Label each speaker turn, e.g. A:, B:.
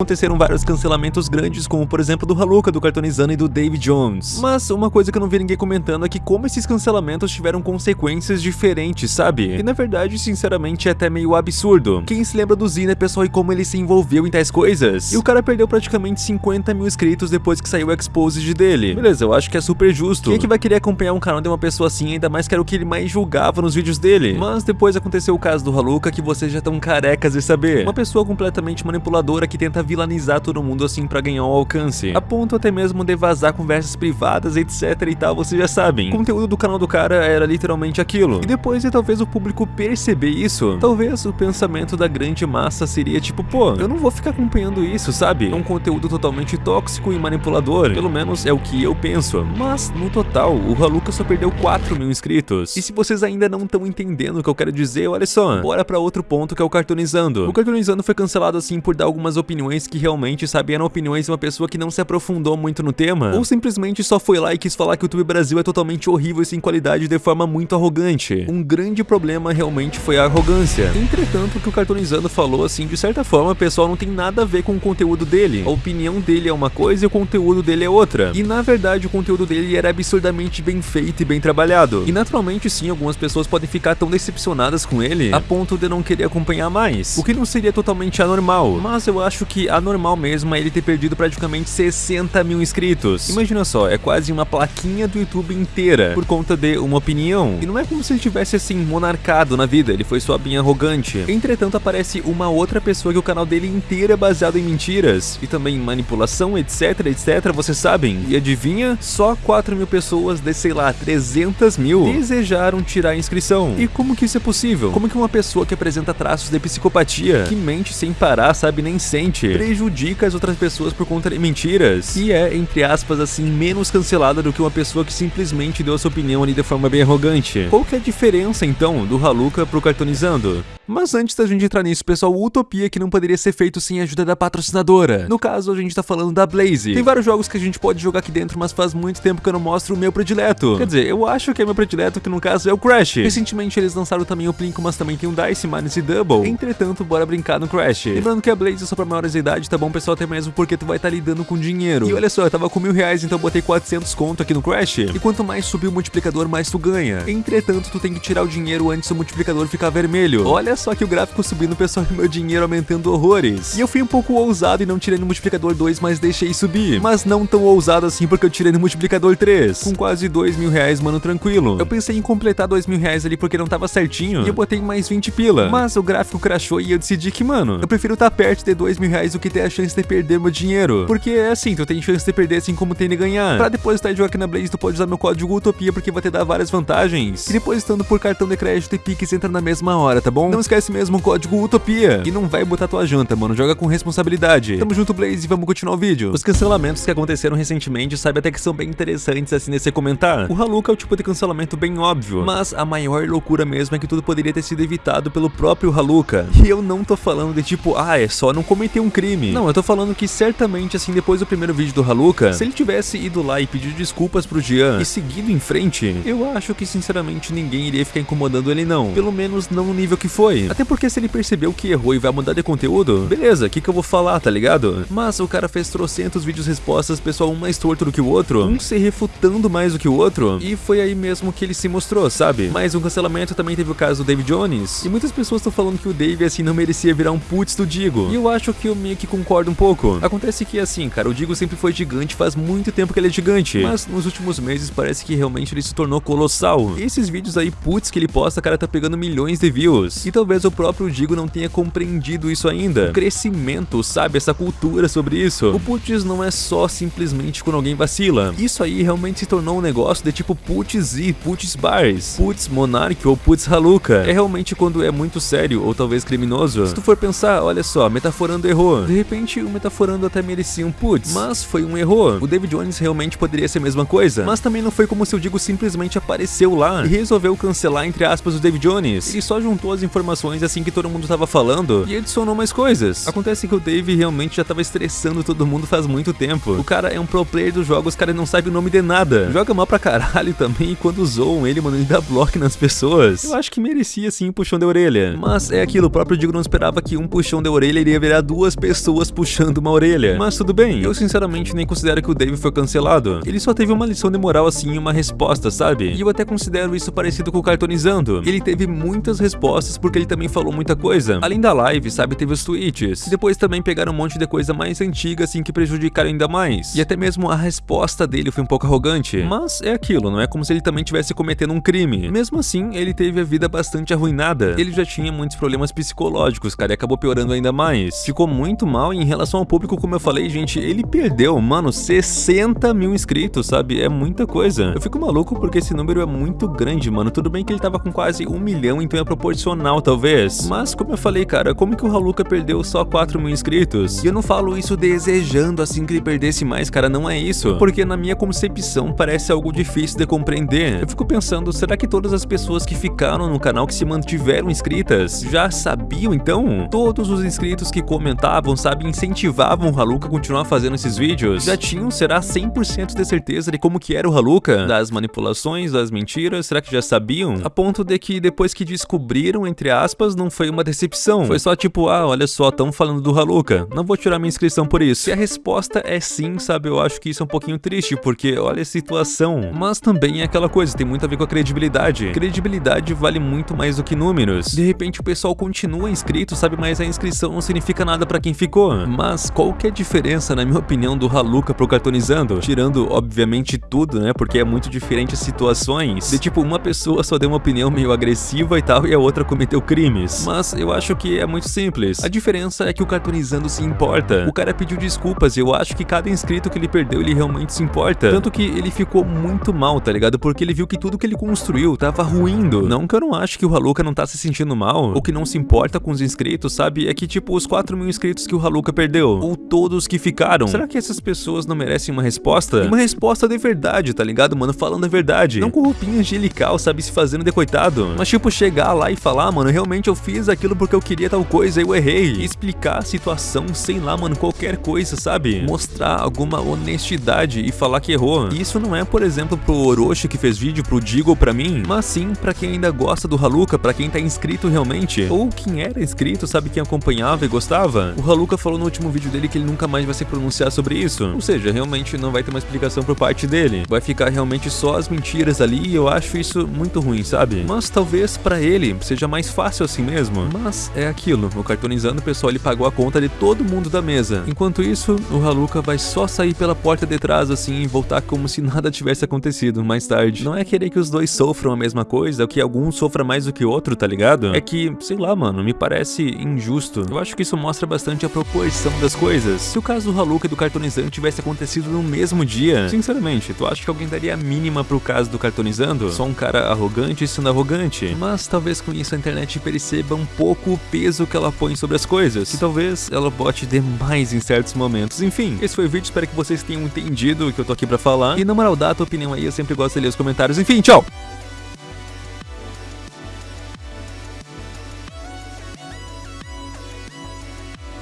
A: Aconteceram vários cancelamentos grandes, como por exemplo do Haluka, do Cartonizando e do David Jones. Mas uma coisa que eu não vi ninguém comentando é que como esses cancelamentos tiveram consequências diferentes, sabe? E na verdade, sinceramente, é até meio absurdo. Quem se lembra do Zina, pessoal, e como ele se envolveu em tais coisas? E o cara perdeu praticamente 50 mil inscritos depois que saiu o exposed dele. Beleza, eu acho que é super justo. Quem é que vai querer acompanhar um canal de uma pessoa assim, ainda mais que era o que ele mais julgava nos vídeos dele? Mas depois aconteceu o caso do Haluka, que vocês já estão carecas de saber. Uma pessoa completamente manipuladora que tenta vilanizar todo mundo assim pra ganhar um alcance. A ponto até mesmo de vazar conversas privadas, etc e tal, vocês já sabem. O conteúdo do canal do cara era literalmente aquilo. E depois de talvez o público perceber isso, talvez o pensamento da grande massa seria tipo, pô, eu não vou ficar acompanhando isso, sabe? É um conteúdo totalmente tóxico e manipulador. Pelo menos é o que eu penso. Mas, no total, o Haluka só perdeu 4 mil inscritos. E se vocês ainda não estão entendendo o que eu quero dizer, olha só, bora pra outro ponto que é o Cartoonizando. O Cartoonizando foi cancelado assim por dar algumas opiniões que realmente sabe, eram opiniões de uma pessoa que não se aprofundou muito no tema, ou simplesmente só foi lá e quis falar que o YouTube Brasil é totalmente horrível e sem qualidade de forma muito arrogante. Um grande problema realmente foi a arrogância. Entretanto, o que o Cartoonizando falou, assim, de certa forma, pessoal, não tem nada a ver com o conteúdo dele. A opinião dele é uma coisa e o conteúdo dele é outra. E na verdade, o conteúdo dele era absurdamente bem feito e bem trabalhado. E naturalmente, sim, algumas pessoas podem ficar tão decepcionadas com ele a ponto de não querer acompanhar mais. O que não seria totalmente anormal, mas eu acho que anormal normal mesmo é ele ter perdido praticamente 60 mil inscritos. Imagina só, é quase uma plaquinha do YouTube inteira por conta de uma opinião. E não é como se ele tivesse assim monarcado na vida, ele foi só bem arrogante. Entretanto, aparece uma outra pessoa que o canal dele inteiro é baseado em mentiras e também manipulação, etc, etc, vocês sabem. E adivinha? Só 4 mil pessoas de, sei lá, 300 mil desejaram tirar a inscrição. E como que isso é possível? Como que uma pessoa que apresenta traços de psicopatia, que mente sem parar, sabe, nem sente, prejudica as outras pessoas por conta de mentiras e é, entre aspas, assim, menos cancelada do que uma pessoa que simplesmente deu a sua opinião ali de forma bem arrogante. Qual que é a diferença, então, do Haluka pro Cartonizando? Mas antes da gente entrar nisso, pessoal, Utopia que não poderia ser feito sem a ajuda da patrocinadora. No caso, a gente tá falando da Blaze. Tem vários jogos que a gente pode jogar aqui dentro, mas faz muito tempo que eu não mostro o meu predileto. Quer dizer, eu acho que é meu predileto, que no caso é o Crash. Recentemente eles lançaram também o Plinko, mas também tem o Dice, Minus e Double. Entretanto, bora brincar no Crash. Lembrando que a Blaze é só pra maiores de idade, tá bom, pessoal? Até mesmo porque tu vai estar tá lidando com dinheiro. E olha só, eu tava com mil reais, então botei 400 conto aqui no Crash. E quanto mais subir o multiplicador, mais tu ganha. Entretanto, tu tem que tirar o dinheiro antes do multiplicador ficar vermelho. Olha só que o gráfico subindo, pessoal, e meu dinheiro aumentando horrores. E eu fui um pouco ousado e não tirei no multiplicador 2, mas deixei subir. Mas não tão ousado assim, porque eu tirei no multiplicador 3. Com quase 2 mil reais, mano, tranquilo. Eu pensei em completar 2 mil reais ali porque não tava certinho. E eu botei mais 20 pila. Mas o gráfico crashou e eu decidi que, mano, eu prefiro estar tá perto de 2 mil reais do que ter a chance de perder meu dinheiro. Porque é assim, tu tem chance de perder assim como tem de ganhar. Pra depositar e jogar aqui na Blaze, tu pode usar meu código Utopia porque vai te dar várias vantagens. E depositando por cartão de crédito e Pix entra na mesma hora, tá bom? Não esquece mesmo o código Utopia. E não vai botar tua janta, mano. Joga com responsabilidade. Tamo junto, Blaze, e vamos continuar o vídeo. Os cancelamentos que aconteceram recentemente, sabe até que são bem interessantes assim nesse comentar. O Haluka é o tipo de cancelamento bem óbvio. Mas a maior loucura mesmo é que tudo poderia ter sido evitado pelo próprio Haluka. E eu não tô falando de tipo, ah, é só não cometer um crime. Não, eu tô falando que certamente assim, depois do primeiro vídeo do Haluka, se ele tivesse ido lá e pedido desculpas pro Jean e seguido em frente, eu acho que sinceramente ninguém iria ficar incomodando ele não. Pelo menos não no nível que foi. Até porque se ele percebeu que errou e vai mudar de conteúdo, beleza, o que que eu vou falar, tá ligado? Mas o cara fez trocentos vídeos respostas, pessoal, um mais torto do que o outro, um se refutando mais do que o outro, e foi aí mesmo que ele se mostrou, sabe? Mais um cancelamento também teve o caso do David Jones, e muitas pessoas estão falando que o Dave assim não merecia virar um putz do Digo, e eu acho que eu meio que concordo um pouco. Acontece que assim, cara, o Digo sempre foi gigante, faz muito tempo que ele é gigante. Mas nos últimos meses parece que realmente ele se tornou colossal. E esses vídeos aí, putz, que ele posta, cara, tá pegando milhões de views. E talvez o próprio Digo não tenha compreendido isso ainda. O crescimento, sabe? Essa cultura sobre isso. O putz não é só simplesmente quando alguém vacila. Isso aí realmente se tornou um negócio de tipo putz e putz bars. Putz monarch ou putz haluka. É realmente quando é muito sério ou talvez criminoso. Se tu for pensar, olha só, metaforando errou. De repente o metaforando até merecia um putz. Mas foi um erro. O David Jones realmente poderia ser a mesma coisa, mas também não foi como se o Digo simplesmente apareceu lá e resolveu cancelar, entre aspas, o David Jones. Ele só juntou as informações assim que todo mundo tava falando e adicionou mais coisas. Acontece que o Dave realmente já tava estressando todo mundo faz muito tempo. O cara é um pro player dos jogos, cara não sabe o nome de nada. Joga mal pra caralho também e quando zoam ele, mano, ele dá bloco nas pessoas. Eu acho que merecia sim um puxão de orelha. Mas é aquilo, o próprio Digo não esperava que um puxão de orelha iria virar duas pessoas puxando uma orelha. Mas tudo bem, eu sinceramente nem considero que o Dave foi cancelado. Ele só teve uma lição de moral assim e uma resposta, sabe? E eu até considero isso parecido com o Cartonizando. Ele teve muitas respostas porque ele também falou muita coisa. Além da live, sabe, teve os tweets. E depois também pegaram um monte de coisa mais antiga assim que prejudicaram ainda mais. E até mesmo a resposta dele foi um pouco arrogante. Mas é aquilo, não é como se ele também tivesse cometendo um crime. Mesmo assim, ele teve a vida bastante arruinada. Ele já tinha muitos problemas psicológicos, cara, e acabou piorando ainda mais. Ficou muito mal e em relação ao público, como eu falei, gente, ele perdeu, mano, 60 mil inscritos, sabe? É muita coisa. Eu fico maluco porque esse número é muito grande, mano. Tudo bem que ele tava com quase um milhão, então é proporcional, talvez. Mas, como eu falei, cara, como que o Haluka perdeu só 4 mil inscritos? E eu não falo isso desejando assim que ele perdesse mais, cara, não é isso. Porque na minha concepção parece algo difícil de compreender. Eu fico pensando, será que todas as pessoas que ficaram no canal, que se mantiveram inscritas, já sabiam então? Todos os inscritos que comentavam, sabe, incentivavam o Haluka a continuar fazendo esses vídeos, já tinham, será, 100% de certeza de como que era o Haluka? Das manipulações, das mentiras, será que já sabiam? A ponto de que depois que descobriram, entre aspas, não foi uma decepção. Foi só tipo, ah, olha só, estão falando do Haluka, não vou tirar minha inscrição por isso. E a resposta é sim, sabe, eu acho que isso é um pouquinho triste, porque olha a situação. Mas também é aquela coisa, tem muito a ver com a credibilidade. Credibilidade vale muito mais do que números. De repente o pessoal continua inscrito, sabe, mas a inscrição não significa nada pra quem ficou. Mas qual que é a diferença, na minha opinião, do Haluka pro Cartonizando? Tirando, obviamente, tudo, né, porque é muito diferente as situações. De tipo, uma pessoa só deu uma opinião meio agressiva e tal, e a outra cometeu crimes. Mas eu acho que é muito simples. A diferença é que o Cartonizando se importa. O cara pediu desculpas e eu acho que cada inscrito que ele perdeu, ele realmente se importa. Tanto que ele ficou muito mal, tá ligado? Porque ele viu que tudo que ele construiu tava ruindo. Não que eu não acho que o Haluka não tá se sentindo mal, ou que não se importa com os inscritos, sabe? É que tipo, os 4 mil inscritos que o Haluka perdeu, ou todos que ficaram. Será que essas pessoas não merecem uma resposta? Uma resposta de verdade, tá ligado, mano? Falando a verdade. Não com roupinha angelical, sabe? Se fazendo de coitado. Mas tipo, chegar lá e falar, mano, realmente eu fiz aquilo porque eu queria tal coisa e eu errei. Explicar a situação, sei lá, mano, qualquer coisa, sabe? Mostrar alguma honestidade e falar que errou. Isso não é, por exemplo, pro Orochi que fez vídeo, pro Digo pra mim, mas sim pra quem ainda gosta do Haluka, pra quem tá inscrito realmente. Ou quem era inscrito, sabe? Quem acompanhava e gostava. O Haluka falou no último vídeo dele que ele nunca mais vai se pronunciar sobre isso. Ou seja, realmente não vai ter uma explicação por parte dele. Vai ficar realmente só as mentiras ali e eu acho isso muito ruim, sabe? Mas talvez pra ele seja mais fácil assim mesmo. Mas é aquilo, o cartonizando o pessoal ele pagou a conta de todo mundo da mesa. Enquanto isso, o Haluka vai só sair pela porta de trás assim e voltar como se nada tivesse acontecido mais tarde. Não é querer que os dois sofram a mesma coisa, ou que algum sofra mais do que outro, tá ligado? É que, sei lá, mano, me parece injusto. Eu acho que isso mostra bastante a proporção das coisas. Se o caso do Haluka e do cartonizando tivesse acontecido no mesmo dia, sinceramente, tu acha que alguém daria a mínima pro caso do cartonizando? Só um cara arrogante sendo arrogante? Mas talvez com isso a internet perceba um pouco o peso que ela põe sobre as coisas, que talvez ela bote demais em certos momentos. Enfim, esse foi o vídeo, espero que vocês tenham entendido o que eu tô aqui pra falar. E na moral, dá a tua opinião aí, eu sempre gosto de ler os comentários. Enfim, tchau!